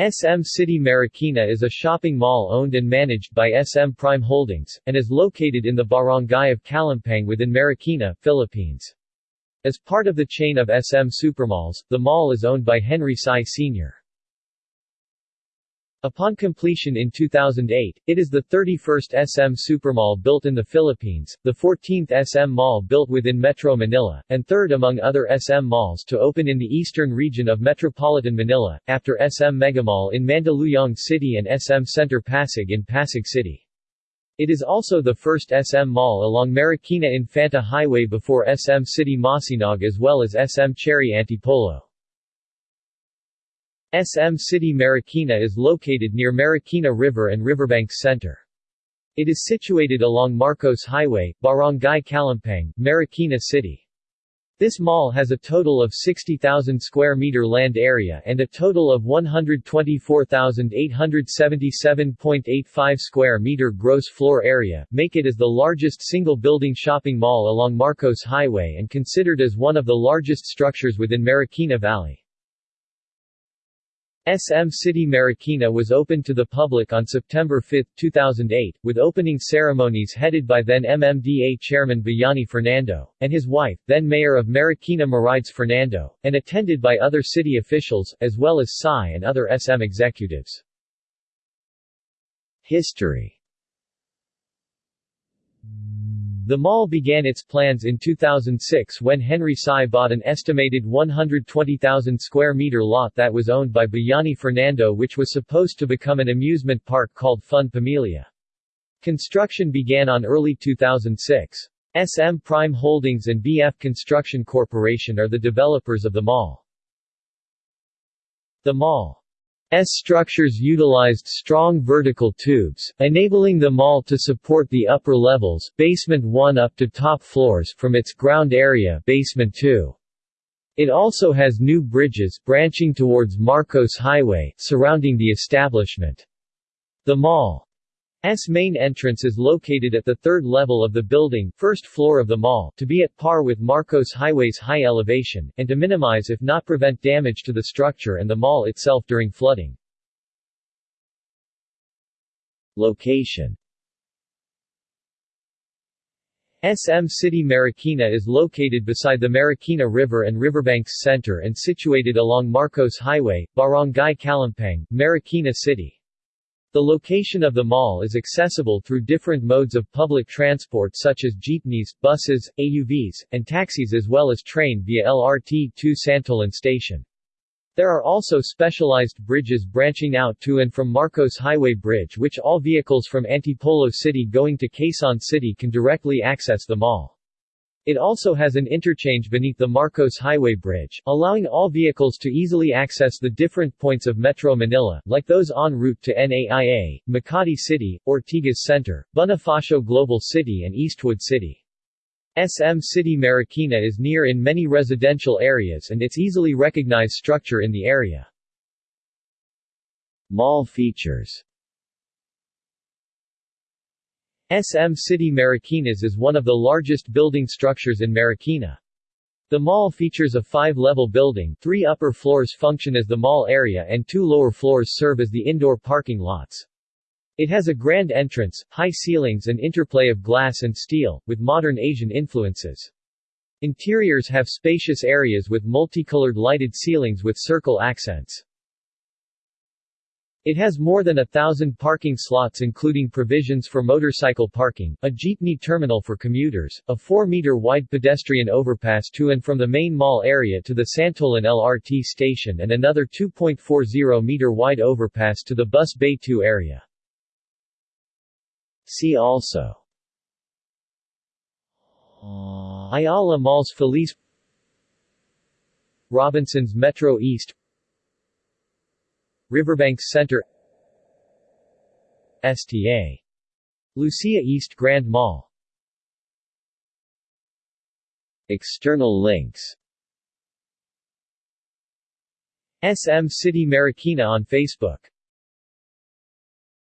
SM City Marikina is a shopping mall owned and managed by SM Prime Holdings, and is located in the barangay of Kalumpang within Marikina, Philippines. As part of the chain of SM Supermalls, the mall is owned by Henry Sy Sr. Upon completion in 2008, it is the 31st SM Supermall built in the Philippines, the 14th SM Mall built within Metro Manila, and third among other SM malls to open in the eastern region of Metropolitan Manila, after SM Megamall in Mandaluyong City and SM Center Pasig in Pasig City. It is also the first SM Mall along Marikina Infanta Highway before SM City Masinag as well as SM Cherry Antipolo. SM City Marikina is located near Marikina River and Riverbanks Center. It is situated along Marcos Highway, Barangay Kalumpang, Marikina City. This mall has a total of 60,000 square meter land area and a total of 124,877.85 square meter gross floor area, make it as the largest single-building shopping mall along Marcos Highway and considered as one of the largest structures within Marikina Valley. SM City Marikina was opened to the public on September 5, 2008, with opening ceremonies headed by then MMDA Chairman Bayani Fernando, and his wife, then Mayor of Marikina Marides Fernando, and attended by other city officials, as well as Sy and other SM executives. History the mall began its plans in 2006 when Henry Sy bought an estimated 120,000 square meter lot that was owned by Bayani Fernando which was supposed to become an amusement park called Fun Pamilya. Construction began on early 2006. SM Prime Holdings and BF Construction Corporation are the developers of the mall. The mall structures utilized strong vertical tubes, enabling the mall to support the upper levels basement 1 up to top floors from its ground area basement 2. It also has new bridges branching towards Marcos Highway surrounding the establishment. The mall S main entrance is located at the third level of the building first floor of the mall to be at par with Marcos Highway's high elevation, and to minimize if not prevent damage to the structure and the mall itself during flooding. Location SM City Marikina is located beside the Marikina River and Riverbanks Center and situated along Marcos Highway, Barangay Kalumpang, Marikina City. The location of the mall is accessible through different modes of public transport such as jeepneys, buses, AUVs, and taxis as well as train via LRT to Santolan Station. There are also specialized bridges branching out to and from Marcos Highway Bridge which all vehicles from Antipolo City going to Quezon City can directly access the mall. It also has an interchange beneath the Marcos Highway Bridge, allowing all vehicles to easily access the different points of Metro Manila, like those en route to NAIA, Makati City, Ortigas Center, Bonifacio Global City and Eastwood City. SM City Marikina is near in many residential areas and its easily recognized structure in the area. Mall features SM City Marikinas is one of the largest building structures in Marikina. The mall features a five-level building, three upper floors function as the mall area and two lower floors serve as the indoor parking lots. It has a grand entrance, high ceilings and interplay of glass and steel, with modern Asian influences. Interiors have spacious areas with multicolored lighted ceilings with circle accents. It has more than a thousand parking slots including provisions for motorcycle parking, a jeepney terminal for commuters, a 4-meter wide pedestrian overpass to and from the main mall area to the Santolan LRT station and another 2.40 meter wide overpass to the Bus Bay 2 area. See also Ayala Malls Feliz Robinsons Metro East Riverbanks Center STA. Lucia East Grand Mall. External links. SM City Marikina on Facebook